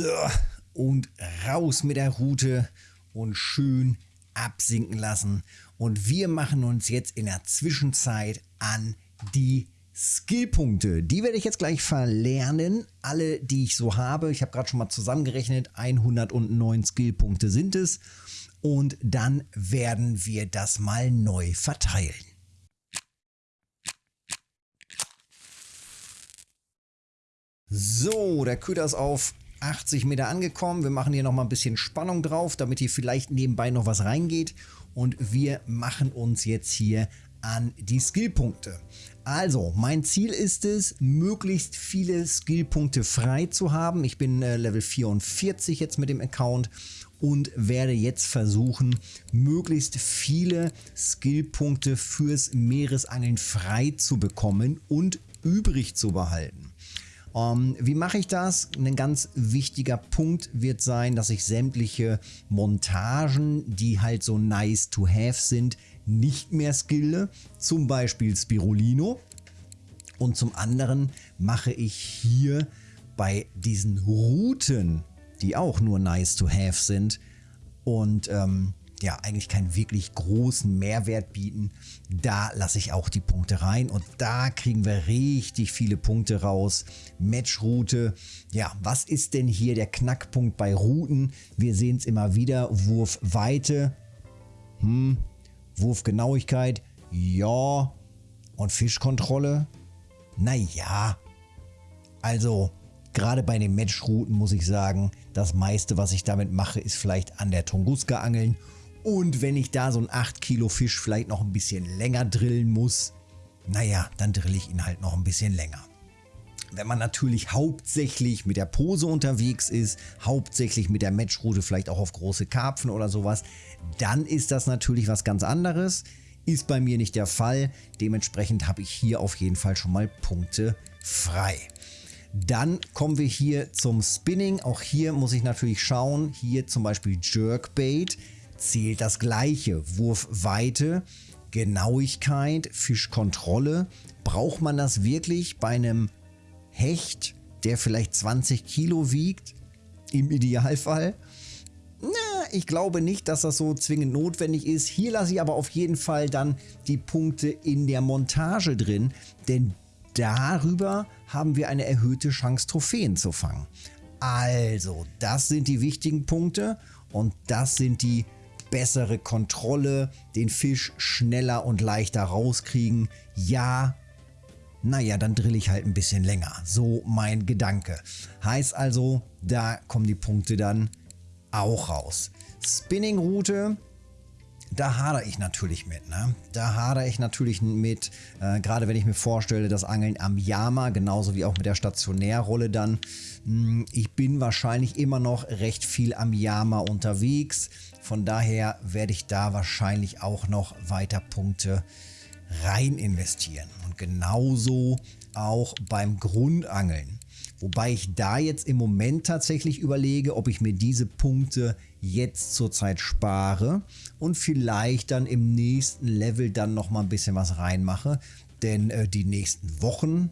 So, und raus mit der Route und schön absinken lassen. Und wir machen uns jetzt in der Zwischenzeit an die Skillpunkte. Die werde ich jetzt gleich verlernen. Alle, die ich so habe. Ich habe gerade schon mal zusammengerechnet. 109 Skillpunkte sind es. Und dann werden wir das mal neu verteilen. So, der Köder ist auf 80 Meter angekommen. Wir machen hier noch mal ein bisschen Spannung drauf, damit hier vielleicht nebenbei noch was reingeht. Und wir machen uns jetzt hier an die Skillpunkte. Also, mein Ziel ist es, möglichst viele Skillpunkte frei zu haben. Ich bin äh, Level 44 jetzt mit dem Account und werde jetzt versuchen, möglichst viele Skillpunkte fürs Meeresangeln frei zu bekommen und übrig zu behalten. Ähm, wie mache ich das? Ein ganz wichtiger Punkt wird sein, dass ich sämtliche Montagen, die halt so nice to have sind, nicht mehr skille. Zum Beispiel Spirulino. Und zum anderen mache ich hier bei diesen Routen, die auch nur nice to have sind und ähm, ja eigentlich keinen wirklich großen Mehrwert bieten, da lasse ich auch die Punkte rein und da kriegen wir richtig viele Punkte raus. Matchroute, ja, was ist denn hier der Knackpunkt bei Routen? Wir sehen es immer wieder, Wurfweite, hm, Wurfgenauigkeit, ja, und Fischkontrolle, naja, also Gerade bei den Matchrouten muss ich sagen, das meiste, was ich damit mache, ist vielleicht an der Tunguska angeln und wenn ich da so einen 8 Kilo Fisch vielleicht noch ein bisschen länger drillen muss, naja, dann drill ich ihn halt noch ein bisschen länger. Wenn man natürlich hauptsächlich mit der Pose unterwegs ist, hauptsächlich mit der Matchroute vielleicht auch auf große Karpfen oder sowas, dann ist das natürlich was ganz anderes. Ist bei mir nicht der Fall. Dementsprechend habe ich hier auf jeden Fall schon mal Punkte frei. Dann kommen wir hier zum Spinning. Auch hier muss ich natürlich schauen. Hier zum Beispiel Jerkbait zählt das gleiche. Wurfweite, Genauigkeit, Fischkontrolle. Braucht man das wirklich bei einem Hecht, der vielleicht 20 Kilo wiegt? Im Idealfall? Na, ich glaube nicht, dass das so zwingend notwendig ist. Hier lasse ich aber auf jeden Fall dann die Punkte in der Montage drin, denn darüber haben wir eine erhöhte Chance, Trophäen zu fangen. Also, das sind die wichtigen Punkte und das sind die bessere Kontrolle, den Fisch schneller und leichter rauskriegen. Ja, naja, dann drill ich halt ein bisschen länger. So mein Gedanke. Heißt also, da kommen die Punkte dann auch raus. Spinning-Route, da hadere ich natürlich mit. Ne? Da hadere ich natürlich mit, äh, gerade wenn ich mir vorstelle, das Angeln am Yama, genauso wie auch mit der Stationärrolle dann. Mh, hm, ich bin wahrscheinlich immer noch recht viel am Yama unterwegs. Von daher werde ich da wahrscheinlich auch noch weiter Punkte rein investieren. Und genauso auch beim Grundangeln. Wobei ich da jetzt im Moment tatsächlich überlege, ob ich mir diese Punkte jetzt zurzeit spare und vielleicht dann im nächsten Level dann nochmal ein bisschen was reinmache. Denn äh, die nächsten Wochen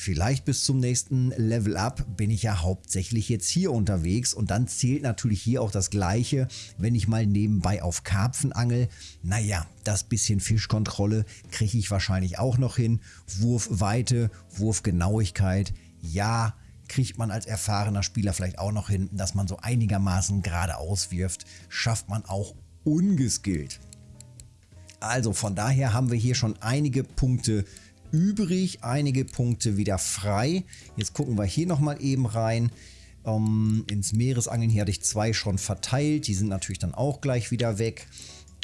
Vielleicht bis zum nächsten Level Up bin ich ja hauptsächlich jetzt hier unterwegs und dann zählt natürlich hier auch das gleiche, wenn ich mal nebenbei auf Karpfen angel. Naja, das bisschen Fischkontrolle kriege ich wahrscheinlich auch noch hin. Wurfweite, Wurfgenauigkeit, ja, kriegt man als erfahrener Spieler vielleicht auch noch hin, dass man so einigermaßen gerade auswirft, schafft man auch ungeskillt. Also von daher haben wir hier schon einige Punkte übrig, einige Punkte wieder frei. Jetzt gucken wir hier nochmal eben rein. Ähm, ins Meeresangeln hier hatte ich zwei schon verteilt, die sind natürlich dann auch gleich wieder weg.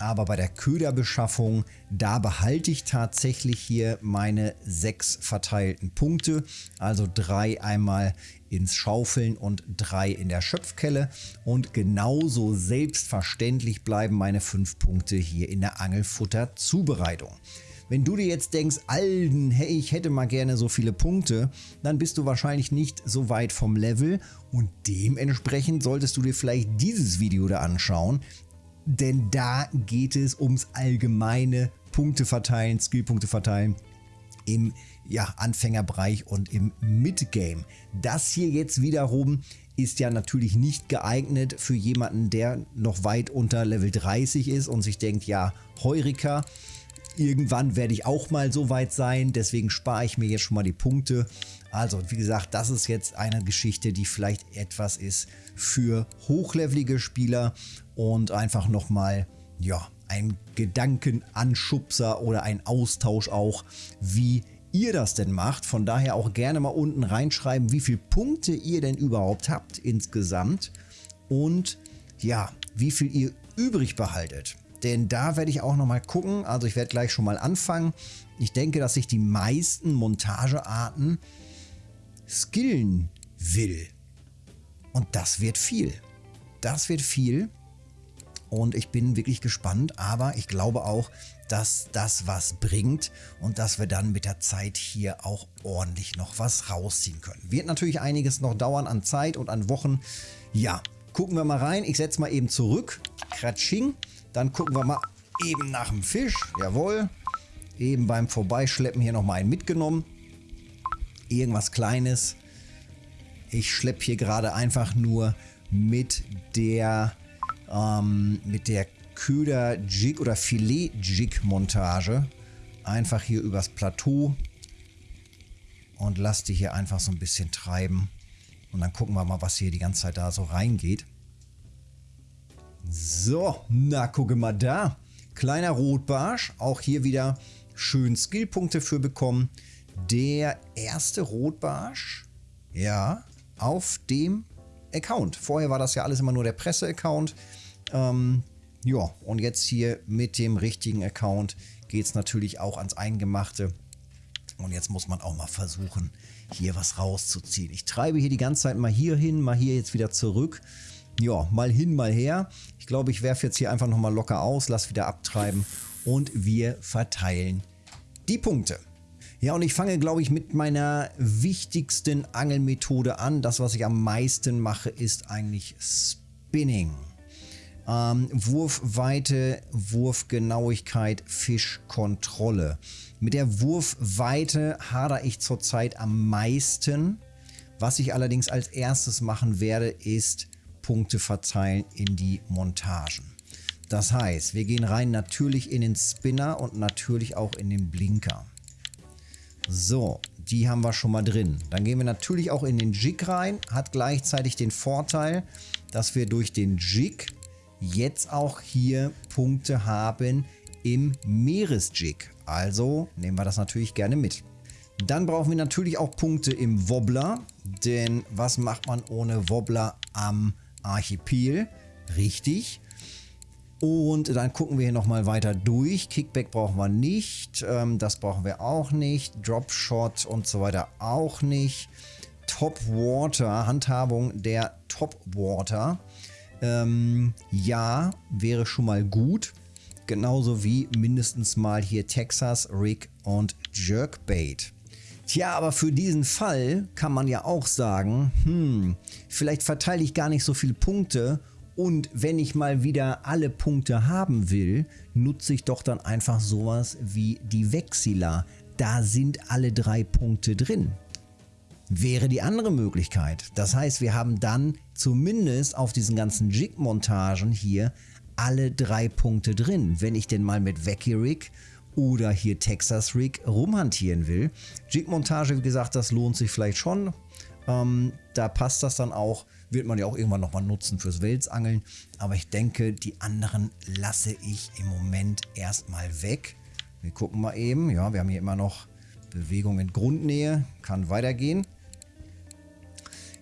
Aber bei der Köderbeschaffung, da behalte ich tatsächlich hier meine sechs verteilten Punkte. Also drei einmal ins Schaufeln und drei in der Schöpfkelle. Und genauso selbstverständlich bleiben meine fünf Punkte hier in der Angelfutterzubereitung. Wenn du dir jetzt denkst, Alden, hey, ich hätte mal gerne so viele Punkte, dann bist du wahrscheinlich nicht so weit vom Level und dementsprechend solltest du dir vielleicht dieses Video da anschauen, denn da geht es ums allgemeine Punkte verteilen, Skillpunkte verteilen im ja, Anfängerbereich und im Midgame. Das hier jetzt wiederum ist ja natürlich nicht geeignet für jemanden, der noch weit unter Level 30 ist und sich denkt, ja, Heurika, irgendwann werde ich auch mal so weit sein, deswegen spare ich mir jetzt schon mal die Punkte. Also, wie gesagt, das ist jetzt eine Geschichte, die vielleicht etwas ist für hochlevelige Spieler und einfach nochmal, ja, ein Gedankenanschubser oder ein Austausch auch, wie ihr das denn macht. Von daher auch gerne mal unten reinschreiben, wie viele Punkte ihr denn überhaupt habt insgesamt und ja, wie viel ihr übrig behaltet. Denn da werde ich auch noch mal gucken. Also ich werde gleich schon mal anfangen. Ich denke, dass ich die meisten Montagearten skillen will. Und das wird viel. Das wird viel. Und ich bin wirklich gespannt. Aber ich glaube auch, dass das was bringt und dass wir dann mit der Zeit hier auch ordentlich noch was rausziehen können. Wird natürlich einiges noch dauern an Zeit und an Wochen. Ja, gucken wir mal rein. Ich setze mal eben zurück. Kratsching. Dann gucken wir mal eben nach dem Fisch. Jawohl. Eben beim Vorbeischleppen hier nochmal einen mitgenommen. Irgendwas Kleines. Ich schleppe hier gerade einfach nur mit der, ähm, mit der Köder-Jig oder Filet-Jig-Montage einfach hier übers Plateau und lass die hier einfach so ein bisschen treiben. Und dann gucken wir mal, was hier die ganze Zeit da so reingeht. So, na gucke mal da. Kleiner Rotbarsch, auch hier wieder schön Skillpunkte für bekommen. Der erste Rotbarsch, ja, auf dem Account. Vorher war das ja alles immer nur der Presse-Account. Ähm, ja, und jetzt hier mit dem richtigen Account geht es natürlich auch ans Eingemachte. Und jetzt muss man auch mal versuchen, hier was rauszuziehen. Ich treibe hier die ganze Zeit mal hier hin, mal hier jetzt wieder zurück. Ja, mal hin, mal her. Ich glaube, ich werfe jetzt hier einfach nochmal locker aus, lass wieder abtreiben und wir verteilen die Punkte. Ja, und ich fange, glaube ich, mit meiner wichtigsten Angelmethode an. Das, was ich am meisten mache, ist eigentlich Spinning. Ähm, Wurfweite, Wurfgenauigkeit, Fischkontrolle. Mit der Wurfweite hadere ich zurzeit am meisten. Was ich allerdings als erstes machen werde, ist Punkte verteilen in die Montagen. Das heißt, wir gehen rein natürlich in den Spinner und natürlich auch in den Blinker. So, die haben wir schon mal drin. Dann gehen wir natürlich auch in den Jig rein. Hat gleichzeitig den Vorteil, dass wir durch den Jig jetzt auch hier Punkte haben im Meeresjig. Also nehmen wir das natürlich gerne mit. Dann brauchen wir natürlich auch Punkte im Wobbler, denn was macht man ohne Wobbler am Archipel? Richtig. Und dann gucken wir hier nochmal weiter durch. Kickback brauchen wir nicht. Ähm, das brauchen wir auch nicht. Dropshot und so weiter auch nicht. Top Water, Handhabung der Top Water. Ähm, ja, wäre schon mal gut. Genauso wie mindestens mal hier Texas, Rig und Jerkbait. Tja, aber für diesen Fall kann man ja auch sagen, hm, vielleicht verteile ich gar nicht so viele Punkte und wenn ich mal wieder alle Punkte haben will, nutze ich doch dann einfach sowas wie die Vexilla. Da sind alle drei Punkte drin wäre die andere Möglichkeit. Das heißt, wir haben dann zumindest auf diesen ganzen Jig-Montagen hier alle drei Punkte drin. Wenn ich denn mal mit Wacky Rig oder hier Texas Rig rumhantieren will. Jig-Montage, wie gesagt, das lohnt sich vielleicht schon. Ähm, da passt das dann auch. Wird man ja auch irgendwann nochmal nutzen fürs Welsangeln. Aber ich denke, die anderen lasse ich im Moment erstmal weg. Wir gucken mal eben. Ja, wir haben hier immer noch Bewegung in Grundnähe. Kann weitergehen.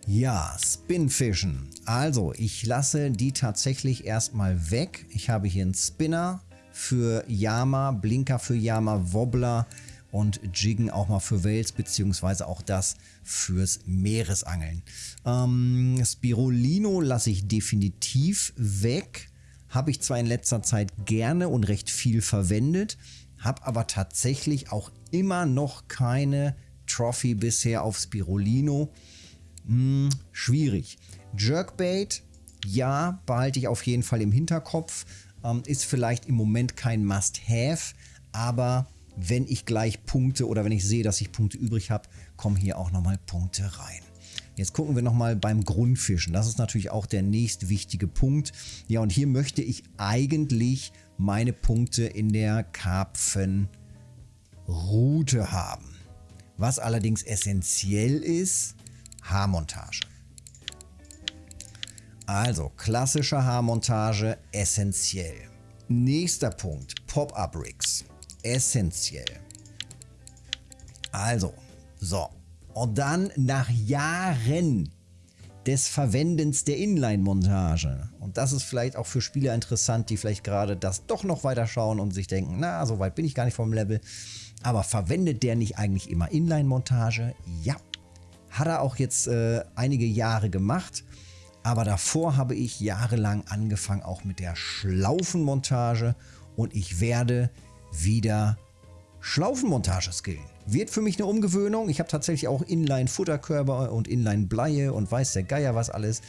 Ja, Spinfischen. Also, ich lasse die tatsächlich erstmal weg. Ich habe hier einen Spinner für Yama, Blinker für Yama, Wobbler und Jiggen auch mal für Wels, beziehungsweise auch das fürs Meeresangeln. Ähm, Spirulino lasse ich definitiv weg. Habe ich zwar in letzter Zeit gerne und recht viel verwendet, habe aber tatsächlich auch immer noch keine Trophy bisher auf Spirulino. Hm, schwierig. Jerkbait, ja, behalte ich auf jeden Fall im Hinterkopf. Ähm, ist vielleicht im Moment kein Must-Have, aber wenn ich gleich Punkte oder wenn ich sehe, dass ich Punkte übrig habe, kommen hier auch nochmal Punkte rein. Jetzt gucken wir nochmal beim Grundfischen. Das ist natürlich auch der nächst wichtige Punkt. Ja, und hier möchte ich eigentlich meine Punkte in der Karpfenroute haben. Was allerdings essentiell ist, Haarmontage. Also klassische Haarmontage essentiell. Nächster Punkt, Pop-Up-Rigs. Essentiell. Also, so. Und dann nach Jahren des Verwendens der Inline-Montage. Und das ist vielleicht auch für Spieler interessant, die vielleicht gerade das doch noch weiter schauen und sich denken, na, so weit bin ich gar nicht vom Level. Aber verwendet der nicht eigentlich immer Inline-Montage? Ja. Hat er auch jetzt äh, einige Jahre gemacht. Aber davor habe ich jahrelang angefangen auch mit der Schlaufenmontage und ich werde wieder Schlaufenmontage skillen. Wird für mich eine Umgewöhnung. Ich habe tatsächlich auch Inline-Futterkörper und Inline-Bleie und weiß der Geier was alles.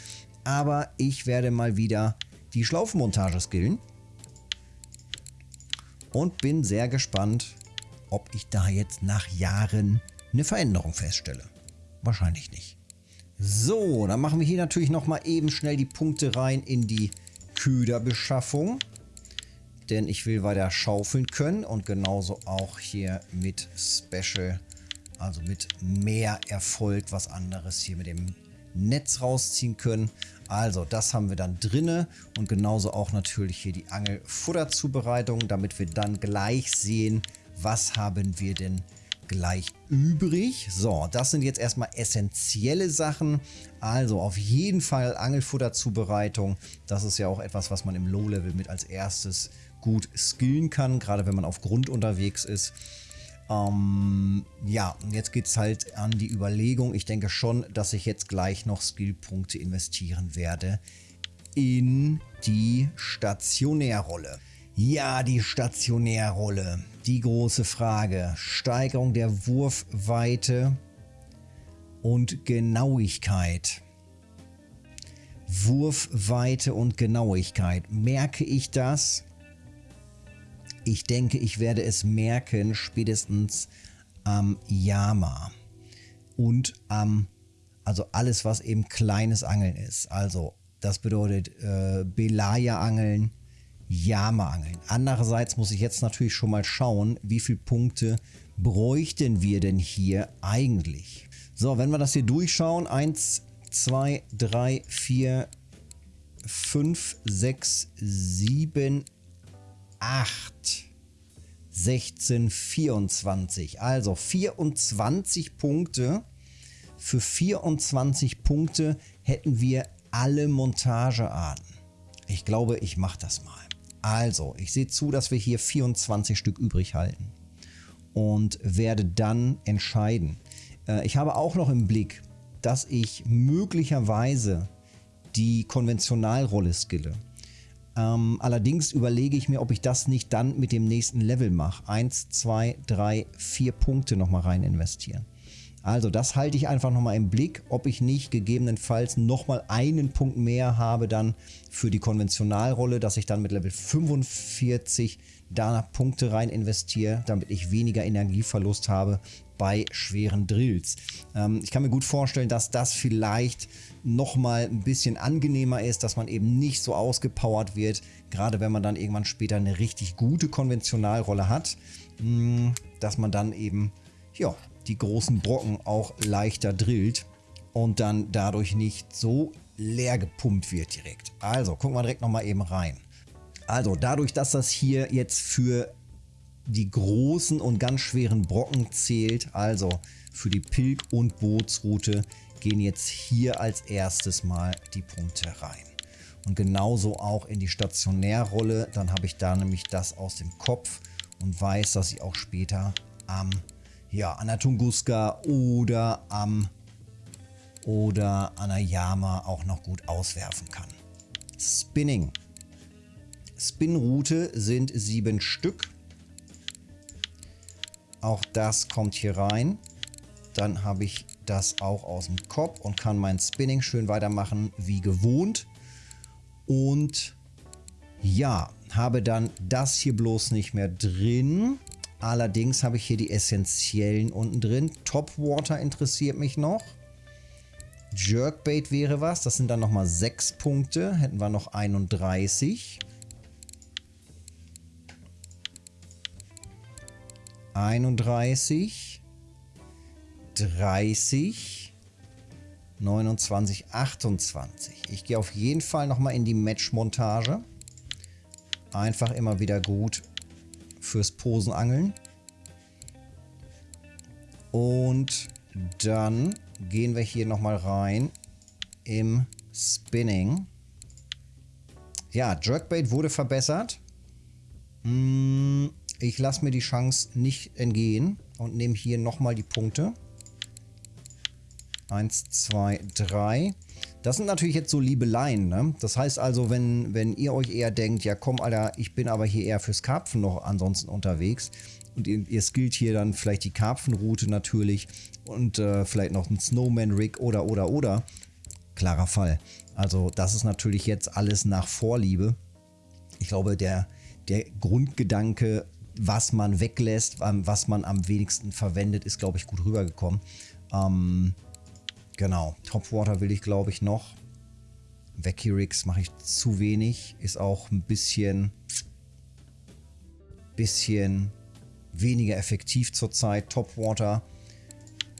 Aber ich werde mal wieder die Schlaufenmontage skillen. Und bin sehr gespannt, ob ich da jetzt nach Jahren eine Veränderung feststelle. Wahrscheinlich nicht. So, dann machen wir hier natürlich nochmal eben schnell die Punkte rein in die Köderbeschaffung. Denn ich will weiter schaufeln können und genauso auch hier mit Special, also mit mehr Erfolg was anderes hier mit dem Netz rausziehen können. Also das haben wir dann drinne und genauso auch natürlich hier die Angelfutterzubereitung, damit wir dann gleich sehen, was haben wir denn gleich übrig. So, das sind jetzt erstmal essentielle Sachen. Also auf jeden Fall Angelfutterzubereitung. Das ist ja auch etwas, was man im Low-Level mit als erstes gut skillen kann, gerade wenn man auf Grund unterwegs ist. Ähm, ja, jetzt geht es halt an die Überlegung. Ich denke schon, dass ich jetzt gleich noch Skillpunkte investieren werde in die Stationärrolle. Ja, die Stationärrolle. Die große Frage. Steigerung der Wurfweite und Genauigkeit. Wurfweite und Genauigkeit. Merke ich das? Ich denke, ich werde es merken spätestens am Yama und am, also alles, was eben kleines Angeln ist. Also das bedeutet äh, Belaya-Angeln, Yama-Angeln. Andererseits muss ich jetzt natürlich schon mal schauen, wie viele Punkte bräuchten wir denn hier eigentlich. So, wenn wir das hier durchschauen, 1, 2, 3, 4, 5, 6, 7, 8, 16, 24. Also 24 Punkte. Für 24 Punkte hätten wir alle Montagearten. Ich glaube, ich mache das mal. Also, ich sehe zu, dass wir hier 24 Stück übrig halten und werde dann entscheiden. Äh, ich habe auch noch im Blick, dass ich möglicherweise die Konventionalrolle skille. Ähm, allerdings überlege ich mir, ob ich das nicht dann mit dem nächsten Level mache. Eins, zwei, drei, vier Punkte nochmal rein investieren. Also das halte ich einfach nochmal im Blick, ob ich nicht gegebenenfalls nochmal einen Punkt mehr habe dann für die Konventionalrolle, dass ich dann mit Level 45 da Punkte rein investiere, damit ich weniger Energieverlust habe bei schweren Drills. Ähm, ich kann mir gut vorstellen, dass das vielleicht nochmal ein bisschen angenehmer ist, dass man eben nicht so ausgepowert wird, gerade wenn man dann irgendwann später eine richtig gute Konventionalrolle hat, mm, dass man dann eben ja, die großen Brocken auch leichter drillt und dann dadurch nicht so leer gepumpt wird direkt. Also gucken wir direkt nochmal eben rein. Also dadurch, dass das hier jetzt für die großen und ganz schweren Brocken zählt, also für die Pilg- und Bootsroute, gehen jetzt hier als erstes mal die Punkte rein. Und genauso auch in die Stationärrolle, dann habe ich da nämlich das aus dem Kopf und weiß, dass ich auch später am ja, an der Tunguska oder am oder an der Yama auch noch gut auswerfen kann. Spinning. Spinroute sind sieben Stück. Auch das kommt hier rein. Dann habe ich das auch aus dem Kopf und kann mein Spinning schön weitermachen wie gewohnt. Und ja, habe dann das hier bloß nicht mehr drin. Allerdings habe ich hier die essentiellen unten drin. Topwater interessiert mich noch. Jerkbait wäre was. Das sind dann nochmal 6 Punkte. Hätten wir noch 31. 31. 30. 29, 28. Ich gehe auf jeden Fall nochmal in die Match-Montage. Einfach immer wieder gut fürs Posenangeln. Und dann gehen wir hier nochmal rein im Spinning. Ja, Jerkbait wurde verbessert. Hm, ich lasse mir die Chance nicht entgehen und nehme hier nochmal die Punkte. Eins, zwei, drei. Das sind natürlich jetzt so Liebeleien, ne? Das heißt also, wenn, wenn ihr euch eher denkt, ja komm, Alter, ich bin aber hier eher fürs Karpfen noch ansonsten unterwegs und ihr, ihr skillt hier dann vielleicht die Karpfenroute natürlich und äh, vielleicht noch ein Snowman-Rig oder, oder, oder. Klarer Fall. Also das ist natürlich jetzt alles nach Vorliebe. Ich glaube, der, der Grundgedanke, was man weglässt, was man am wenigsten verwendet, ist, glaube ich, gut rübergekommen. Ähm, Genau, Topwater will ich glaube ich noch. Vacuum mache ich zu wenig. Ist auch ein bisschen, bisschen weniger effektiv zurzeit. Topwater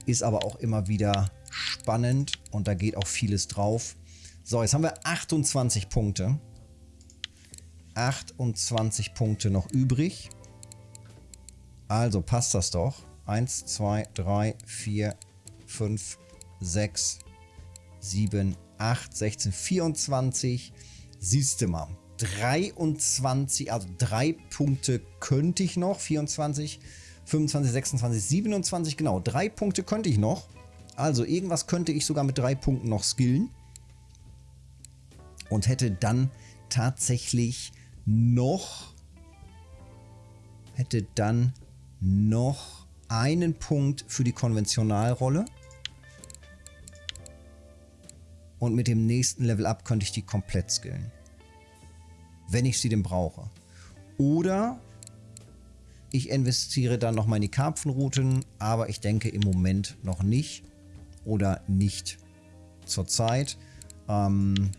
ist aber auch immer wieder spannend und da geht auch vieles drauf. So, jetzt haben wir 28 Punkte. 28 Punkte noch übrig. Also passt das doch. 1, 2, 3, 4, 5, 6, 7, 8, 16, 24. Siehst du mal. 23, also drei Punkte könnte ich noch. 24, 25, 26, 27, genau. Drei Punkte könnte ich noch. Also irgendwas könnte ich sogar mit drei Punkten noch skillen. Und hätte dann tatsächlich noch, hätte dann noch einen Punkt für die Konventionalrolle. Und mit dem nächsten Level Up könnte ich die komplett skillen. Wenn ich sie denn brauche. Oder ich investiere dann nochmal in die Karpfenrouten, aber ich denke im Moment noch nicht oder nicht zurzeit. Ähm,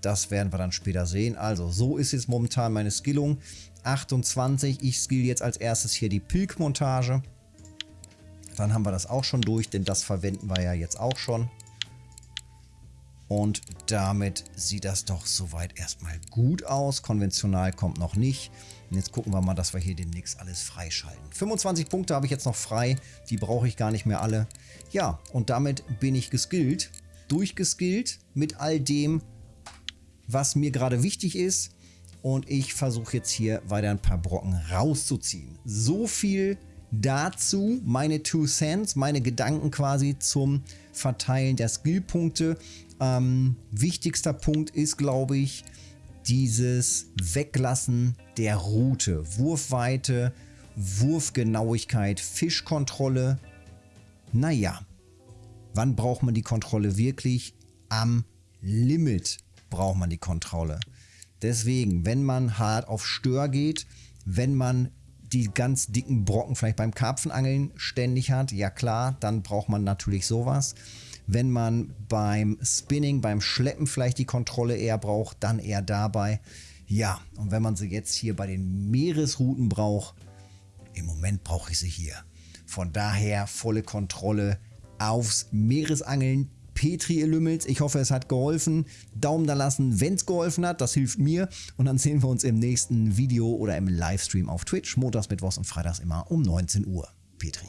das werden wir dann später sehen. Also so ist jetzt momentan meine Skillung. 28, ich skill jetzt als erstes hier die Pilk-Montage. Dann haben wir das auch schon durch, denn das verwenden wir ja jetzt auch schon. Und damit sieht das doch soweit erstmal gut aus. Konventional kommt noch nicht. Und jetzt gucken wir mal, dass wir hier demnächst alles freischalten. 25 Punkte habe ich jetzt noch frei. Die brauche ich gar nicht mehr alle. Ja, und damit bin ich geskillt. Durchgeskillt mit all dem, was mir gerade wichtig ist. Und ich versuche jetzt hier weiter ein paar Brocken rauszuziehen. So viel dazu meine Two Cents, meine Gedanken quasi zum Verteilen der Skillpunkte. Ähm, wichtigster Punkt ist, glaube ich, dieses Weglassen der Route. Wurfweite, Wurfgenauigkeit, Fischkontrolle. Naja, wann braucht man die Kontrolle wirklich? Am Limit braucht man die Kontrolle. Deswegen, wenn man hart auf Stör geht, wenn man die ganz dicken Brocken vielleicht beim Karpfenangeln ständig hat, ja klar, dann braucht man natürlich sowas. Wenn man beim Spinning, beim Schleppen vielleicht die Kontrolle eher braucht, dann eher dabei. Ja, und wenn man sie jetzt hier bei den Meeresrouten braucht, im Moment brauche ich sie hier. Von daher volle Kontrolle aufs Meeresangeln. Petri, ihr Lümmels, ich hoffe, es hat geholfen. Daumen da lassen, wenn es geholfen hat, das hilft mir. Und dann sehen wir uns im nächsten Video oder im Livestream auf Twitch, montags, mittwochs und freitags immer um 19 Uhr. Petri.